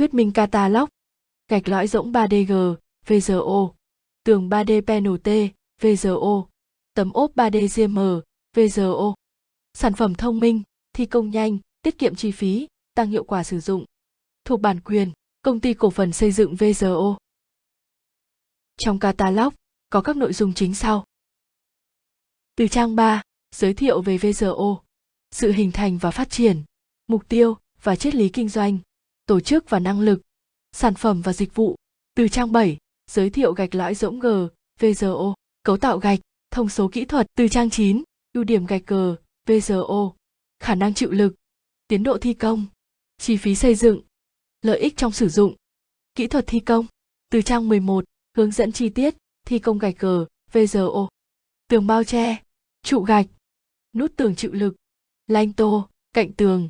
Thuyết minh catalog. Gạch lõi rỗng 3DG, VGO. Tường 3D panel T, VGO. Tấm ốp 3D GM, VGO. Sản phẩm thông minh, thi công nhanh, tiết kiệm chi phí, tăng hiệu quả sử dụng. Thuộc bản quyền, công ty cổ phần xây dựng VGO. Trong catalog có các nội dung chính sau. Từ trang 3, giới thiệu về VGO, sự hình thành và phát triển, mục tiêu và triết lý kinh doanh, tổ chức và năng lực, sản phẩm và dịch vụ. Từ trang 7, giới thiệu gạch lõi rỗng G, VGO, cấu tạo gạch, thông số kỹ thuật. Từ trang 9, ưu điểm gạch G, VGO, khả năng chịu lực, tiến độ thi công, chi phí xây dựng, lợi ích trong sử dụng, kỹ thuật thi công. Từ trang 11, hướng dẫn chi tiết, thi công gạch G, VGO, tường bao che, trụ gạch, nút tường chịu lực, lanh tô, cạnh tường,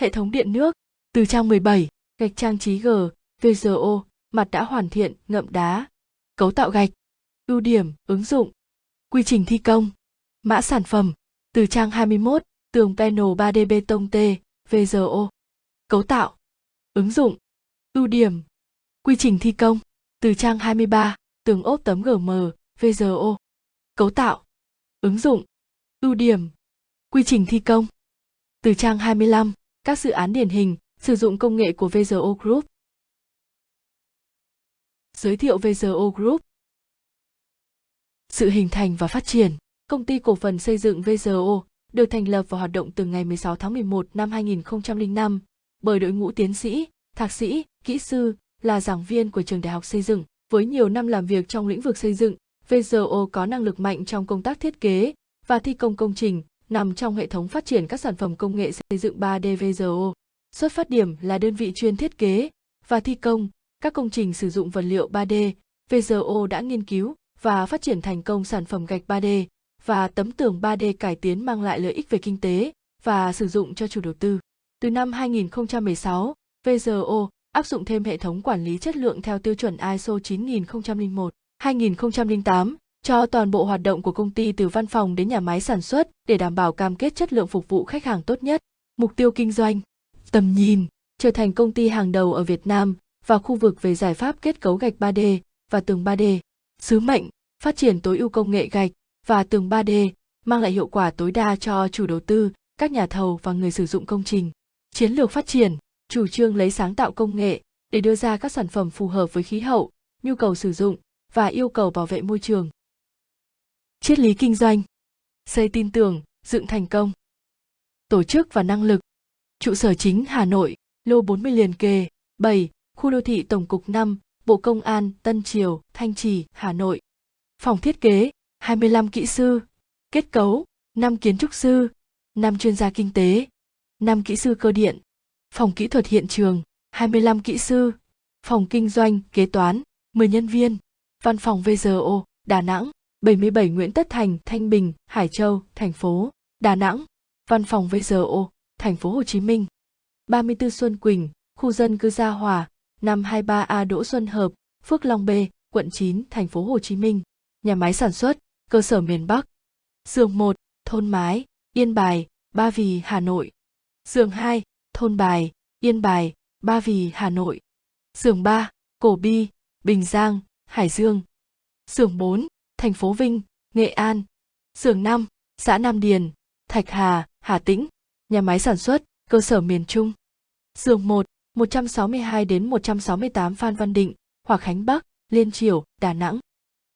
hệ thống điện nước. Từ trang 17, gạch trang trí G, VGO, mặt đã hoàn thiện, ngậm đá, cấu tạo gạch, ưu điểm, ứng dụng, quy trình thi công, mã sản phẩm. Từ trang 21, tường panel 3D bê tông T, VGO, cấu tạo, ứng dụng, ưu điểm, quy trình thi công. Từ trang 23, tường ốp tấm GM, VGO, cấu tạo, ứng dụng, ưu điểm, quy trình thi công. Từ trang 25, các dự án điển hình sử dụng công nghệ của VZO Group. Giới thiệu VZO Group Sự hình thành và phát triển Công ty cổ phần xây dựng VZO được thành lập và hoạt động từ ngày 16 tháng 11 năm 2005 bởi đội ngũ tiến sĩ, thạc sĩ, kỹ sư là giảng viên của trường đại học xây dựng. Với nhiều năm làm việc trong lĩnh vực xây dựng, VZO có năng lực mạnh trong công tác thiết kế và thi công công trình, nằm trong hệ thống phát triển các sản phẩm công nghệ xây dựng 3D VZO. Xuất phát điểm là đơn vị chuyên thiết kế và thi công các công trình sử dụng vật liệu 3D. VGO đã nghiên cứu và phát triển thành công sản phẩm gạch 3D và tấm tường 3D cải tiến mang lại lợi ích về kinh tế và sử dụng cho chủ đầu tư. Từ năm 2016, VGO áp dụng thêm hệ thống quản lý chất lượng theo tiêu chuẩn ISO 9001, 2008 cho toàn bộ hoạt động của công ty từ văn phòng đến nhà máy sản xuất để đảm bảo cam kết chất lượng phục vụ khách hàng tốt nhất. Mục tiêu kinh doanh, tầm nhìn, trở thành công ty hàng đầu ở Việt Nam và khu vực về giải pháp kết cấu gạch 3D và tường 3D. Sứ mệnh, phát triển tối ưu công nghệ gạch và tường 3D, mang lại hiệu quả tối đa cho chủ đầu tư, các nhà thầu và người sử dụng công trình. Chiến lược phát triển, chủ trương lấy sáng tạo công nghệ để đưa ra các sản phẩm phù hợp với khí hậu, nhu cầu sử dụng và yêu cầu bảo vệ môi trường. Triết lý kinh doanh Xây tin tưởng, dựng thành công Tổ chức và năng lực Trụ sở chính Hà Nội, lô 40 liền kề, 7, khu đô thị Tổng cục 5, Bộ Công an, Tân Triều, Thanh Trì, Hà Nội. Phòng thiết kế, 25 kỹ sư. Kết cấu, 5 kiến trúc sư, 5 chuyên gia kinh tế, 5 kỹ sư cơ điện. Phòng kỹ thuật hiện trường, 25 kỹ sư. Phòng kinh doanh, kế toán, 10 nhân viên. Văn phòng VGO, Đà Nẵng, 77 Nguyễn Tất Thành, Thanh Bình, Hải Châu, thành phố Đà Nẵng. Văn phòng VGO, thành phố Hồ Chí Minh. 34 Xuân Quỳnh, khu dân cư Gia Hòa, 523A Đỗ Xuân Hợp, Phước Long B, quận 9, thành phố Hồ Chí Minh. Nhà máy sản xuất, cơ sở miền Bắc. Giường 1, thôn Mái, Yên Bài, Ba Vì, Hà Nội. Giường 2, thôn Bài, Yên Bài, Ba Vì, Hà Nội. Giường 3, Cổ Bi, Bình Giang, Hải Dương. Giường 4, thành phố Vinh, Nghệ An. Giường 5, xã Nam Điền, Thạch Hà, Hà Tĩnh. Nhà máy sản xuất, cơ sở miền Trung. Giường 1, 162 đến 168 Phan Văn Định, Hòa Khánh Bắc, Liên Triểu, Đà Nẵng.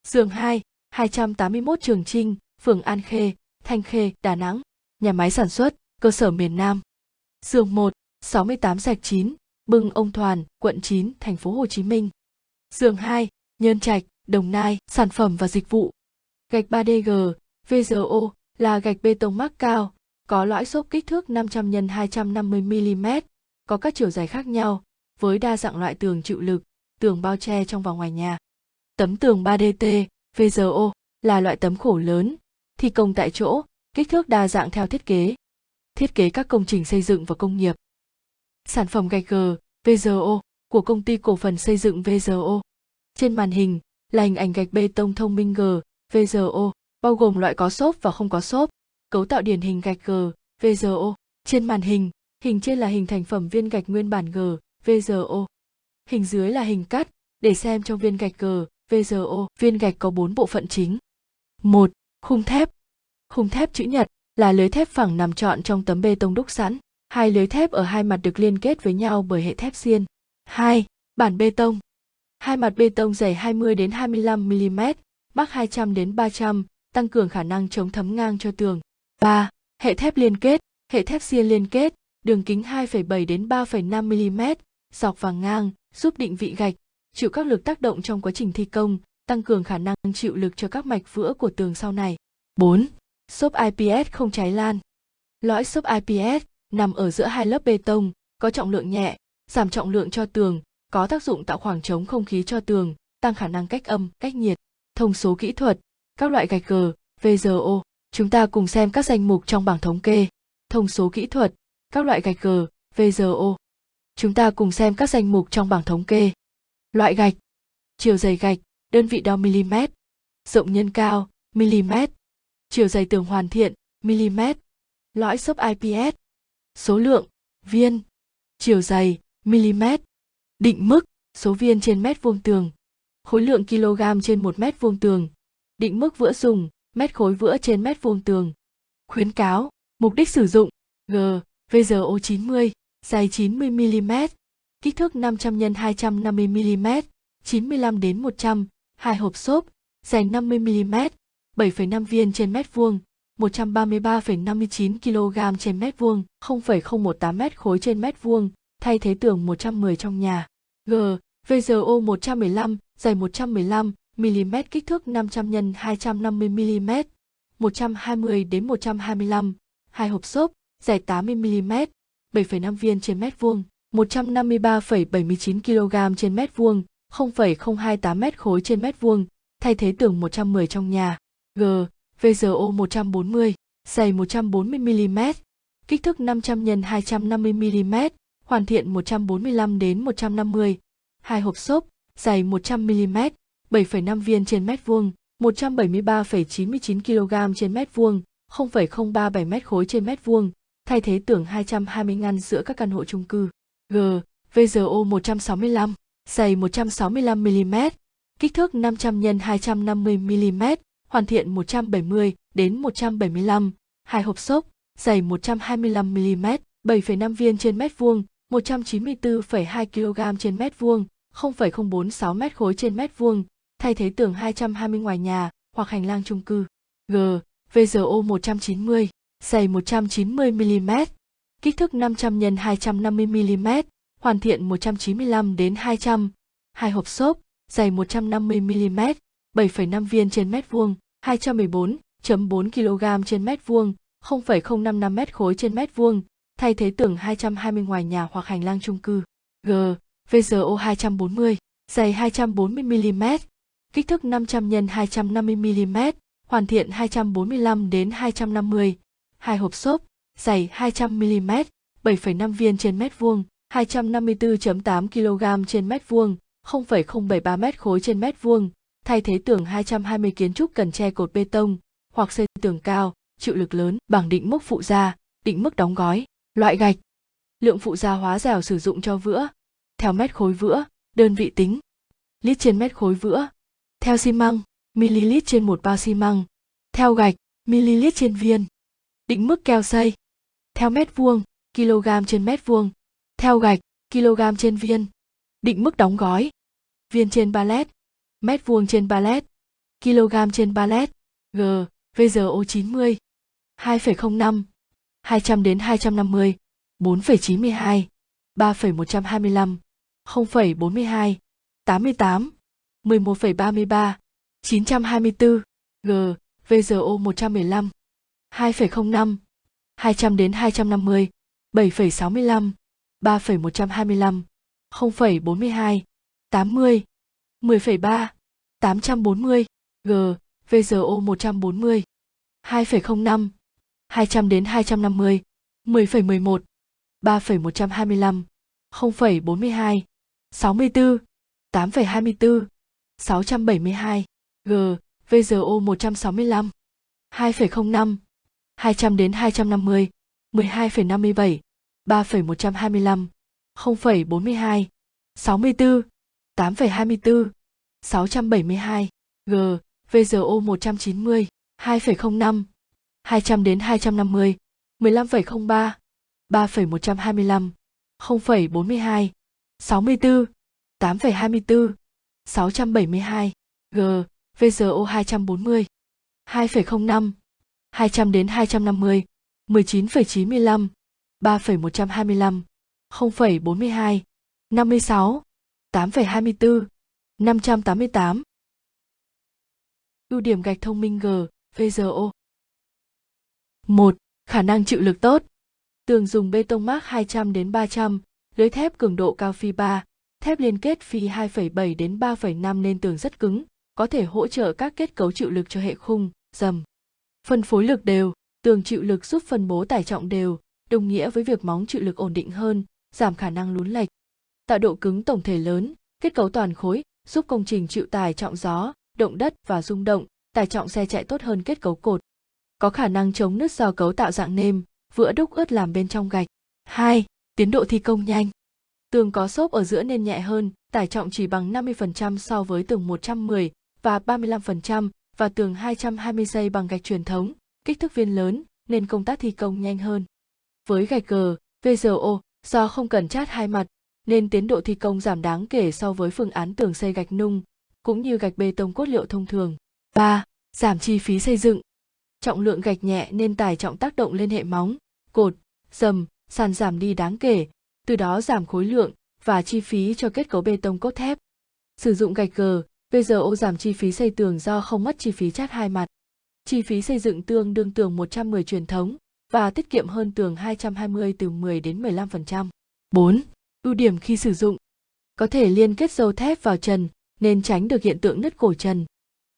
Giường 2, 281 Trường Trinh, phường An Khê, Thanh Khê, Đà Nẵng. Nhà máy sản xuất, cơ sở miền Nam. Giường 1, 68 Sạch 9, Bưng Ông Thoàn, quận 9, thành phố Hồ Chí Minh. Giường 2, Nhơn Trạch, Đồng Nai, sản phẩm và dịch vụ. Gạch 3DG, VGO là gạch bê tông mắc cao, có lõi xốp kích thước 500 x 250 mm, có các chiều dài khác nhau, với đa dạng loại tường chịu lực, tường bao che trong và ngoài nhà. Tấm tường 3DT, VZO là loại tấm khổ lớn, thi công tại chỗ, kích thước đa dạng theo thiết kế. Thiết kế các công trình xây dựng và công nghiệp. Sản phẩm gạch G, VZO của công ty cổ phần xây dựng VZO Trên màn hình là hình ảnh gạch bê tông thông minh G, VZO bao gồm loại có xốp và không có xốp. Cấu tạo điển hình gạch G, VGO. Trên màn hình, hình trên là hình thành phẩm viên gạch nguyên bản G, VGO. Hình dưới là hình cắt, để xem trong viên gạch G, VGO, viên gạch có 4 bộ phận chính. 1. Khung thép. Khung thép chữ nhật là lưới thép phẳng nằm trọn trong tấm bê tông đúc sẵn. Hai lưới thép ở hai mặt được liên kết với nhau bởi hệ thép xiên. 2. Bản bê tông. Hai mặt bê tông dày 20 đến 25 mm, mắc 200 đến 300, tăng cường khả năng chống thấm ngang cho tường. 3. Hệ thép liên kết, hệ thép xiên liên kết, đường kính 2,7 đến 3,5 mm, dọc và ngang, giúp định vị gạch, chịu các lực tác động trong quá trình thi công, tăng cường khả năng chịu lực cho các mạch vữa của tường sau này. 4. Xốp IPS không cháy lan. Lõi xốp IPS nằm ở giữa hai lớp bê tông, có trọng lượng nhẹ, giảm trọng lượng cho tường, có tác dụng tạo khoảng trống không khí cho tường, tăng khả năng cách âm, cách nhiệt. Thông số kỹ thuật, các loại gạch G, VGO. Chúng ta cùng xem các danh mục trong bảng thống kê. Thông số kỹ thuật, các loại gạch G, VGO. Chúng ta cùng xem các danh mục trong bảng thống kê. Loại gạch, chiều dày gạch, đơn vị đo mm, rộng nhân cao, mm, chiều dày tường hoàn thiện, mm, lõi xốp IPS, số lượng, viên, chiều dày, mm, định mức, số viên trên mét vuông tường, khối lượng kg trên một mét vuông tường, định mức vữa dùng, mét khối vữa trên mét vuông tường. Khuyến cáo, mục đích sử dụng, G, VGO 90, dài 90 mm, kích thước 500 x 250 mm, 95 đến 100, hai hộp xốp, dài 50 mm, 7,5 viên trên mét vuông, 133,59 kg trên mét vuông, 0,018 mét khối trên mét vuông, thay thế tường 110 trong nhà. G, VGO 115, dài 115 mm kích thước 500 x 250 mm, 120 đến 125, hai hộp xốp, dài 80 mm, 7,5 viên trên mét vuông, 153,79 kg trên mét vuông, 0,028 mét khối trên mét vuông, thay thế tường 110 trong nhà. G, VGO 140, dày 140 mm, kích thước 500 x 250 mm, hoàn thiện 145 đến 150, hai hộp xốp, dày 100 mm, 7,5 viên trên mét vuông, 173,99 kg trên mét vuông, 0,037 mét khối trên mét vuông, thay thế tưởng 220 ngăn giữa các căn hộ chung cư. G, VGO 165, dày 165 mm, kích thước 500 x 250 mm, hoàn thiện 170 đến 175, hai hộp xốp, dày 125 mm, 7,5 viên trên mét vuông, 194,2 kg trên mét vuông, 0,046 mét khối trên mét vuông, thay thế tường 220 ngoài nhà hoặc hành lang chung cư. G, VGO 190, dày 190 mm, kích thước 500 x 250 mm, hoàn thiện 195 đến 200, hai hộp xốp, dày 150 mm, 7,5 viên trên mét vuông, 214.4 kg trên mét vuông, 0,055 mét khối trên mét vuông, thay thế tường 220 ngoài nhà hoặc hành lang chung cư. G, VGO 240, dày 240 mm, kích thước 500 x 250 mm, hoàn thiện 245 đến 250, hai hộp xốp, dày 200 mm, 7,5 viên trên mét vuông, 254.8 kg trên mét vuông, 0,073 mét khối trên mét vuông, thay thế tường 220 kiến trúc cần che cột bê tông hoặc xây tường cao, chịu lực lớn bằng định mức phụ gia, định mức đóng gói, loại gạch. Lượng phụ gia hóa dẻo sử dụng cho vữa, theo mét khối vữa, đơn vị tính. Lít trên mét khối vữa. Theo xi măng, ml trên một bao xi măng. Theo gạch, ml trên viên. Định mức keo xây. Theo mét vuông, kg trên mét vuông. Theo gạch, kg trên viên. Định mức đóng gói. Viên trên pallet, mét vuông trên pallet, kg trên pallet. G, VGO 90. 2,05, 200 đến 250, 4,92, 3,125, 0,42, 88, 11,33, 924, G, VZO 115, 2,05, 200 đến 250, 7,65, 3,125, 0,42, 80, 10,3, 840, G, VZO 140, 2,05, 200 đến 250, 10,11, 3,125, 0,42, 64, 8,24, 672, G, VGO 165, 2,05, 200 đến 250, 12,57, 3,125, 0,42, 64, 8,24, 672, G, VGO 190, 2,05, 200 đến 250, 15,03, 3,125, 0,42, 64, 8,24, 672, G, VGO 240, 2,05, 200 đến 250, 19,95, 3,125, 0,42, 56, 8,24, 588. Ưu điểm gạch thông minh G, VGO 1. Khả năng chịu lực tốt. Tường dùng bê tông mác 200 đến 300, lưới thép cường độ cao phi 3, thép liên kết phi 2,7 đến 3,5 nên tường rất cứng, có thể hỗ trợ các kết cấu chịu lực cho hệ khung, dầm. Phân phối lực đều, tường chịu lực giúp phân bố tải trọng đều, đồng nghĩa với việc móng chịu lực ổn định hơn, giảm khả năng lún lệch. Tạo độ cứng tổng thể lớn, kết cấu toàn khối, giúp công trình chịu tải trọng gió, động đất và rung động, tải trọng xe chạy tốt hơn kết cấu cột. Có khả năng chống nứt do cấu tạo dạng nêm, vữa đúc ướt làm bên trong gạch. 2. Tiến độ thi công nhanh. Tường có xốp ở giữa nên nhẹ hơn, tải trọng chỉ bằng 50% so với tường 110 và 35% và tường 220 giây bằng gạch truyền thống, kích thước viên lớn nên công tác thi công nhanh hơn. Với gạch cờ, VGO, do không cần chát hai mặt, nên tiến độ thi công giảm đáng kể so với phương án tường xây gạch nung, cũng như gạch bê tông cốt liệu thông thường. 3. Giảm chi phí xây dựng. Trọng lượng gạch nhẹ nên tải trọng tác động lên hệ móng, cột, dầm, sàn giảm đi đáng kể, từ đó giảm khối lượng và chi phí cho kết cấu bê tông cốt thép. Sử dụng gạch gờ, VGO giảm chi phí xây tường do không mất chi phí chát hai mặt. Chi phí xây dựng tương đương tường 110 truyền thống và tiết kiệm hơn tường 220 từ 10 đến 15%. 4. Ưu điểm khi sử dụng. Có thể liên kết dầu thép vào trần nên tránh được hiện tượng nứt cổ trần.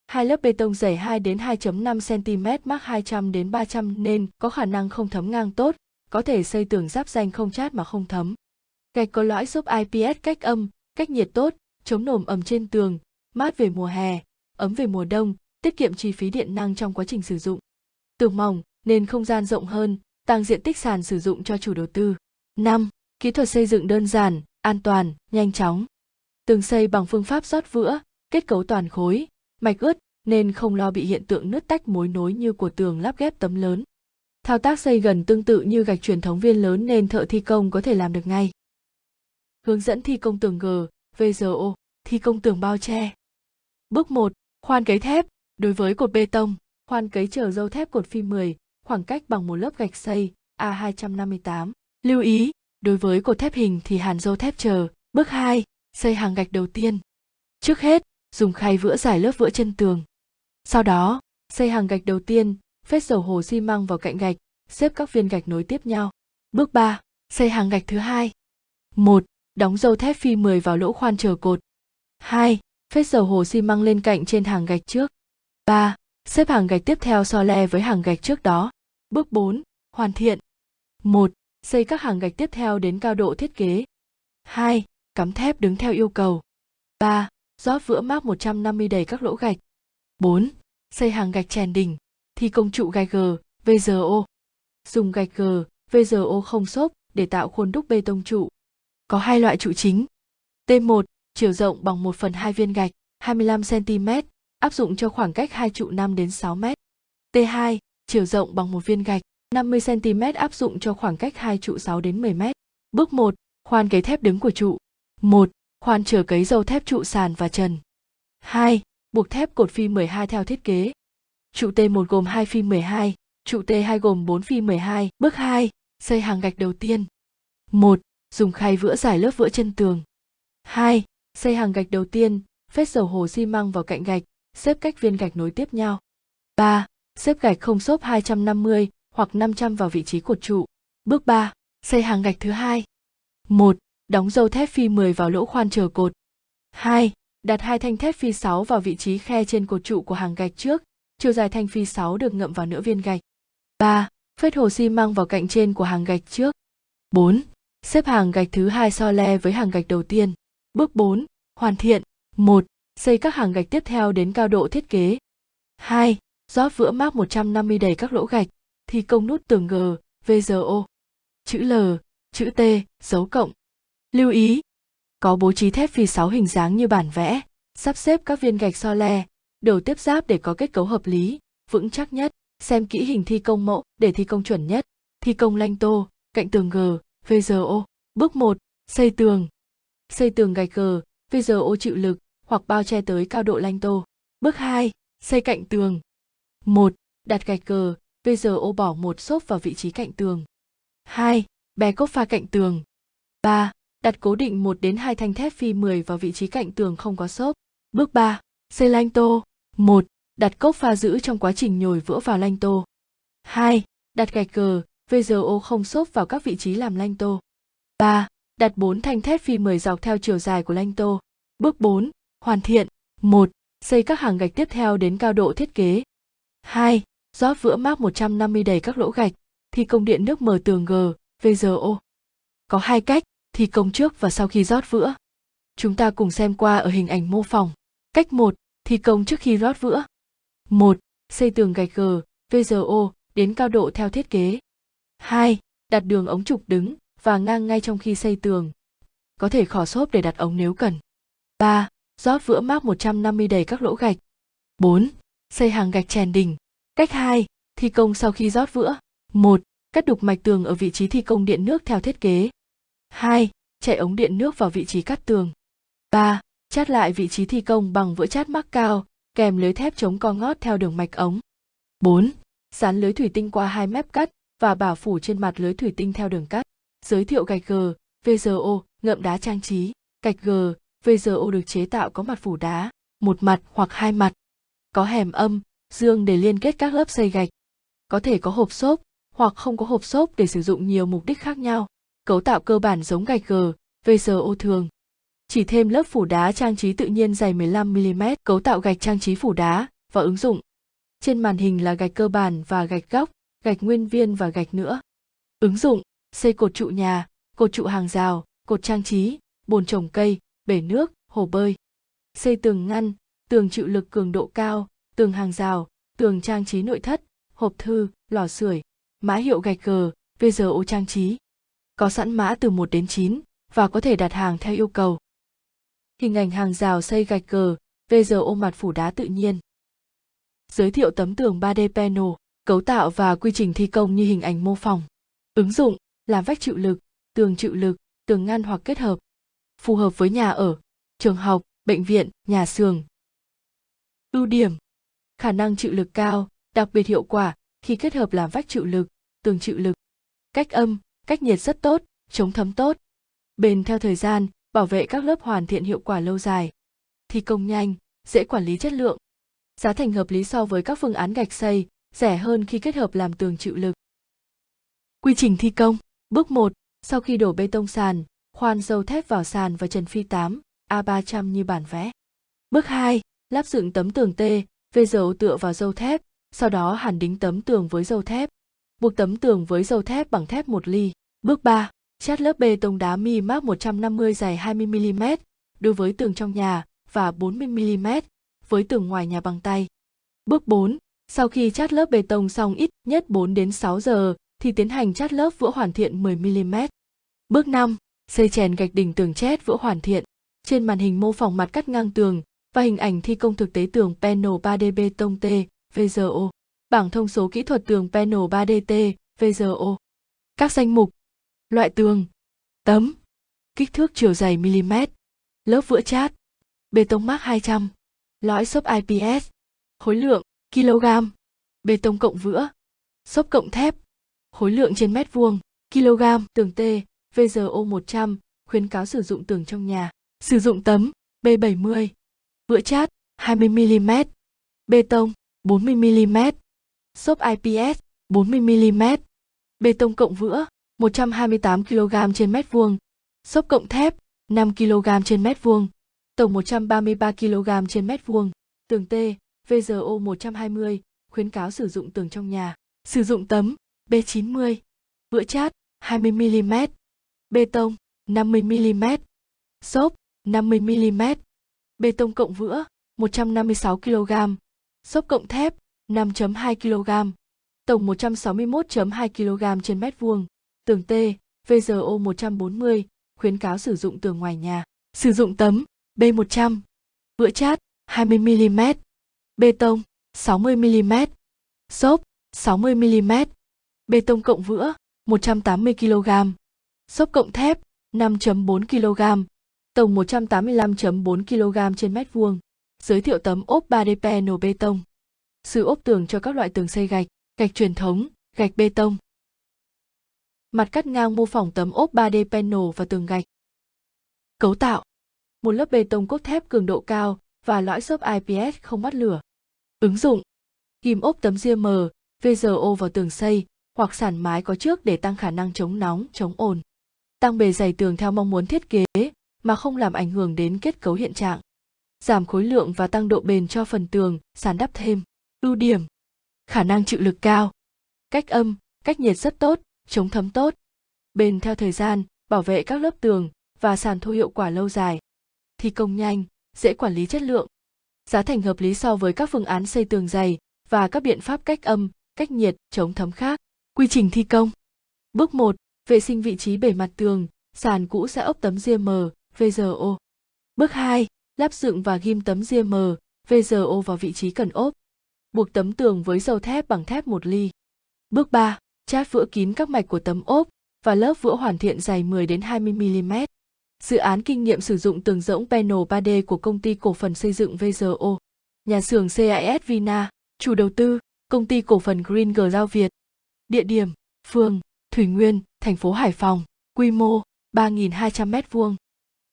Hai lớp bê tông dày 2 đến 2.5 cm mắc 200 đến 300 nên có khả năng không thấm ngang tốt, có thể xây tường giáp danh không chát mà không thấm. Gạch có lõi giúp IPS cách âm, cách nhiệt tốt, chống nồm ẩm trên tường, mát về mùa hè, ấm về mùa đông, tiết kiệm chi phí điện năng trong quá trình sử dụng. Tường mỏng nên không gian rộng hơn, tăng diện tích sàn sử dụng cho chủ đầu tư. 5. Kỹ thuật xây dựng đơn giản, an toàn, nhanh chóng. Tường xây bằng phương pháp rót vữa, kết cấu toàn khối, mạch ướt nên không lo bị hiện tượng nứt tách mối nối như của tường lắp ghép tấm lớn. Thao tác xây gần tương tự như gạch truyền thống viên lớn nên thợ thi công có thể làm được ngay. Hướng dẫn thi công tường G, VGO, thi công tường bao che. Bước 1. Khoan cấy thép. Đối với cột bê tông, khoan cấy chờ dâu thép cột phi 10, khoảng cách bằng một lớp gạch xây A258. Lưu ý, đối với cột thép hình thì hàn dâu thép chờ. Bước 2. Xây hàng gạch đầu tiên. Trước hết, dùng khay vữa giải lớp vữa chân tường. Sau đó, xây hàng gạch đầu tiên, phết dầu hồ xi măng vào cạnh gạch, xếp các viên gạch nối tiếp nhau. Bước 3. Xây hàng gạch thứ hai. 1. Đóng dầu thép phi 10 vào lỗ khoan chờ cột. 2. Phết dầu hồ xi măng lên cạnh trên hàng gạch trước. 3. Xếp hàng gạch tiếp theo so le với hàng gạch trước đó. Bước 4. Hoàn thiện. 1. Xây các hàng gạch tiếp theo đến cao độ thiết kế. 2. Cắm thép đứng theo yêu cầu. 3. Rót vữa mác 150 đầy các lỗ gạch. 4. Xây hàng gạch chèn đỉnh. Thi công trụ gạch G, VGO. Dùng gạch G, VGO không xốp để tạo khuôn đúc bê tông trụ. Có hai loại trụ chính. T1, chiều rộng bằng 1 phần 2 viên gạch, 25 cm, áp dụng cho khoảng cách hai trụ 5 đến 6 m. T2, chiều rộng bằng một viên gạch, 50 cm áp dụng cho khoảng cách hai trụ 6 đến 10 m. Bước 1, khoan cấy thép đứng của trụ. 1. Khoan chờ cấy dầu thép trụ sàn và trần. 2. Buộc thép cột phi 12 theo thiết kế. Trụ T1 gồm 2 phi 12, trụ T2 gồm 4 phi 12. Bước 2. Xây hàng gạch đầu tiên. 1. Dùng khay vữa giải lớp vữa chân tường. 2. Xây hàng gạch đầu tiên, phết dầu hồ xi măng vào cạnh gạch, xếp cách viên gạch nối tiếp nhau. 3. Xếp gạch không xốp 250 hoặc 500 vào vị trí cột trụ. Bước 3. Xây hàng gạch thứ hai. 1. Đóng dâu thép phi 10 vào lỗ khoan chờ cột. 2. Đặt hai thanh thép phi 6 vào vị trí khe trên cột trụ của hàng gạch trước, chiều dài thanh phi 6 được ngậm vào nửa viên gạch. 3. Phết hồ xi măng vào cạnh trên của hàng gạch trước. 4. Xếp hàng gạch thứ hai so le với hàng gạch đầu tiên. Bước 4. Hoàn thiện. 1. Xây các hàng gạch tiếp theo đến cao độ thiết kế. 2. Rót vữa mác 150 đầy các lỗ gạch, thi công nút tường G, VGO. Chữ L, chữ T, dấu cộng. Lưu ý, có bố trí thép phi 6 hình dáng như bản vẽ, sắp xếp các viên gạch so le, đầu tiếp giáp để có kết cấu hợp lý, vững chắc nhất, xem kỹ hình thi công mẫu để thi công chuẩn nhất, thi công lanh tô, cạnh tường G, VGO. Bước 1, xây tường. Xây tường gạch G, VGO chịu lực hoặc bao che tới cao độ lanh tô. Bước 2, xây cạnh tường. 1. Đặt gạch G, VGO bỏ một xốp vào vị trí cạnh tường. 2. Bè cốt pha cạnh tường. 3. Đặt cố định 1 đến 2 thanh thép phi 10 vào vị trí cạnh tường không có xốp. Bước 3. Xây lanh tô. 1. Đặt cốc pha giữ trong quá trình nhồi vữa vào lanh tô. 2. Đặt gạch cờ, VGO không xốp vào các vị trí làm lanh tô. 3. Đặt 4 thanh thép phi 10 dọc theo chiều dài của lanh tô. Bước 4. Hoàn thiện. 1. Xây các hàng gạch tiếp theo đến cao độ thiết kế. 2. Rót vữa mác 150 đầy các lỗ gạch, thi công điện nước mở tường G, VGO. Có hai cách, thi công trước và sau khi rót vữa. Chúng ta cùng xem qua ở hình ảnh mô phỏng. Cách 1, thi công trước khi rót vữa. 1. Xây tường gạch gờ, VGO đến cao độ theo thiết kế. 2. Đặt đường ống trục đứng và ngang ngay trong khi xây tường. Có thể khỏ xốp để đặt ống nếu cần. 3. Rót vữa mác 150 đầy các lỗ gạch. 4. Xây hàng gạch chèn đỉnh. Cách 2. Thi công sau khi rót vữa. 1. Cắt đục mạch tường ở vị trí thi công điện nước theo thiết kế. 2. Chạy ống điện nước vào vị trí cắt tường. 3. Chát lại vị trí thi công bằng vữa chát mắc cao, kèm lưới thép chống co ngót theo đường mạch ống. 4. Dán lưới thủy tinh qua hai mép cắt và bảo phủ trên mặt lưới thủy tinh theo đường cắt. Giới thiệu gạch G, VGO, ngậm đá trang trí. Gạch G, VGO được chế tạo có mặt phủ đá, một mặt hoặc hai mặt. Có hẻm âm, dương để liên kết các lớp xây gạch. Có thể có hộp xốp hoặc không có hộp xốp để sử dụng nhiều mục đích khác nhau. Cấu tạo cơ bản giống gạch G, VGO thường. Chỉ thêm lớp phủ đá trang trí tự nhiên dày 15mm, cấu tạo gạch trang trí phủ đá và ứng dụng. Trên màn hình là gạch cơ bản và gạch góc, gạch nguyên viên và gạch nữa. Ứng dụng, xây cột trụ nhà, cột trụ hàng rào, cột trang trí, bồn trồng cây, bể nước, hồ bơi. Xây tường ngăn, tường chịu lực cường độ cao, tường hàng rào, tường trang trí nội thất, hộp thư, lò sưởi, mã hiệu gạch G, VGO trang trí. Có sẵn mã từ 1 đến 9 và có thể đặt hàng theo yêu cầu. Hình ảnh hàng rào xây gạch cờ bây giờ ôm mặt phủ đá tự nhiên. Giới thiệu tấm tường 3D panel, cấu tạo và quy trình thi công như hình ảnh mô phỏng. Ứng dụng, làm vách chịu lực, tường chịu lực, tường ngăn hoặc kết hợp. Phù hợp với nhà ở, trường học, bệnh viện, nhà xưởng. Ưu điểm Khả năng chịu lực cao, đặc biệt hiệu quả khi kết hợp làm vách chịu lực, tường chịu lực. Cách âm, cách nhiệt rất tốt, chống thấm tốt. Bền theo thời gian, bảo vệ các lớp hoàn thiện hiệu quả lâu dài. Thi công nhanh, dễ quản lý chất lượng. Giá thành hợp lý so với các phương án gạch xây, rẻ hơn khi kết hợp làm tường chịu lực. Quy trình thi công Bước 1. Sau khi đổ bê tông sàn, khoan dâu thép vào sàn và trần phi 8, A300 như bản vẽ. Bước 2. Lắp dựng tấm tường T, vê dầu tựa vào dâu thép, sau đó hàn đính tấm tường với dâu thép. Buộc tấm tường với dầu thép bằng thép 1 ly. Bước 3. Chát lớp bê tông đá mi mác 150 dài 20mm đối với tường trong nhà và 40mm với tường ngoài nhà bằng tay. Bước 4. Sau khi chát lớp bê tông xong ít nhất 4 đến 6 giờ thì tiến hành chát lớp vữa hoàn thiện 10mm. Bước 5. Xây chèn gạch đỉnh tường chét vữa hoàn thiện. Trên màn hình mô phỏng mặt cắt ngang tường và hình ảnh thi công thực tế tường panel 3D bê tông T, VGO. Bảng thông số kỹ thuật tường panel 3D T, VGO. Các danh mục. Loại tường. Tấm. Kích thước chiều dày mm. Lớp vữa chát. Bê tông mác 200. Lõi xốp IPS. Khối lượng, kg. Bê tông cộng vữa. Xốp cộng thép. Khối lượng trên mét vuông, kg. Tường T, VGO 100, khuyến cáo sử dụng tường trong nhà. Sử dụng tấm, B70. Vữa chát, 20mm. Bê tông, 40mm. Xốp IPS, 40mm. Bê tông cộng vữa, 128 kg trên mét vuông. Xốp cộng thép, 5 kg trên mét vuông. Tổng 133 kg trên mét vuông. Tường T, VGO 120, khuyến cáo sử dụng tường trong nhà. Sử dụng tấm, B90. Vữa chát, 20mm. Bê tông, 50mm. Xốp, 50mm. Bê tông cộng vữa, 156 kg. Xốp cộng thép, 5.2 kg. Tổng 161.2 kg trên mét vuông. Tường T, VGO 140, khuyến cáo sử dụng tường ngoài nhà. Sử dụng tấm B100, vữa chát 20mm, bê tông 60mm, xốp 60mm, bê tông cộng vữa 180 kg, xốp cộng thép 5.4 kg, tổng 185.4 kg trên mét vuông. Giới thiệu tấm ốp 3D panel bê tông. Sử ốp tường cho các loại tường xây gạch, gạch truyền thống, gạch bê tông. Mặt cắt ngang mô phỏng tấm ốp 3D panel và tường gạch. Cấu tạo Một lớp bê tông cốt thép cường độ cao và lõi xốp IPS không bắt lửa. Ứng dụng Ghim ốp tấm ria mờ, VGO vào tường xây hoặc sàn mái có trước để tăng khả năng chống nóng, chống ồn. Tăng bề dày tường theo mong muốn thiết kế mà không làm ảnh hưởng đến kết cấu hiện trạng. Giảm khối lượng và tăng độ bền cho phần tường, sàn đắp thêm. Ưu điểm Khả năng chịu lực cao. Cách âm, cách nhiệt rất tốt, chống thấm tốt. Bền theo thời gian, bảo vệ các lớp tường và sàn thu hiệu quả lâu dài. Thi công nhanh, dễ quản lý chất lượng. Giá thành hợp lý so với các phương án xây tường dày và các biện pháp cách âm, cách nhiệt, chống thấm khác. Quy trình thi công. Bước 1. Vệ sinh vị trí bề mặt tường, sàn cũ sẽ ốp tấm ria mờ, VGO. Bước 2. Lắp dựng và ghim tấm ria mờ, VGO vào vị trí cần ốp. Buộc tấm tường với dầu thép bằng thép 1 ly. Bước 3. Chát vữa kín các mạch của tấm ốp và lớp vữa hoàn thiện dày 10 đến 20 mm. Dự án kinh nghiệm sử dụng tường rỗng panel 3D của công ty cổ phần xây dựng VGO. Nhà xưởng CIS Vina, chủ đầu tư, công ty cổ phần Green Giao Việt. Địa điểm, phường, Thủy Nguyên, thành phố Hải Phòng. Quy mô, 3.200 m2.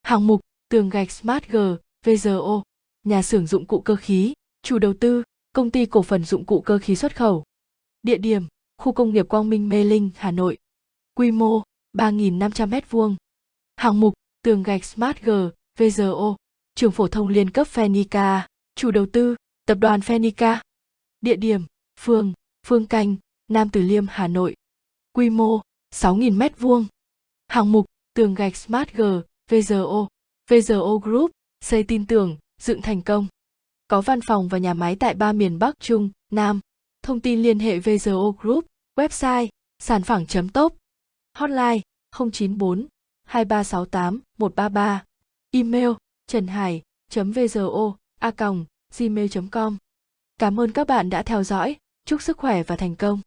Hạng mục, tường gạch Smart G, VGO. Nhà xưởng dụng cụ cơ khí, chủ đầu tư, công ty cổ phần dụng cụ cơ khí xuất khẩu. Địa điểm, khu công nghiệp Quang Minh Mê Linh, Hà Nội. Quy mô, 3.500 m2. Hạng mục, tường gạch Smart G, VGO. Trường phổ thông liên cấp Phenica, chủ đầu tư, tập đoàn Phenica. Địa điểm, phường, Phương Canh, Nam Từ Liêm, Hà Nội. Quy mô, 6.000 m2. Hạng mục, tường gạch Smart G, VGO. VGO Group, xây tin tưởng, dựng thành công. Có văn phòng và nhà máy tại ba miền Bắc Trung, Nam. Thông tin liên hệ VGO Group, website, sản phẳng.top. Hotline 094 2368 133. Email trần hải vzo a gmail com Cảm ơn các bạn đã theo dõi, chúc sức khỏe và thành công.